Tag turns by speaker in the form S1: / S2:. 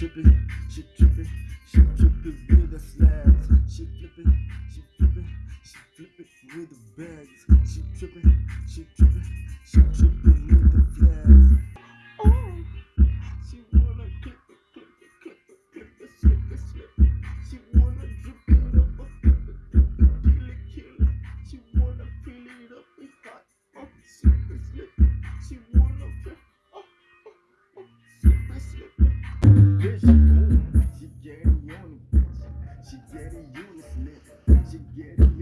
S1: tripping, she tripping, she tripping with the flags. She flipping, she flipping, she flipping with the bags. She tripping, she tripping, she tripping with the flags. Oh, she wanna clip clip clip clip it, slip slip. She wanna drip it up, flip it, flip it, deal. She wanna fill it up, it's hot, oh, slip slip. She wanna oh, oh, slip slip.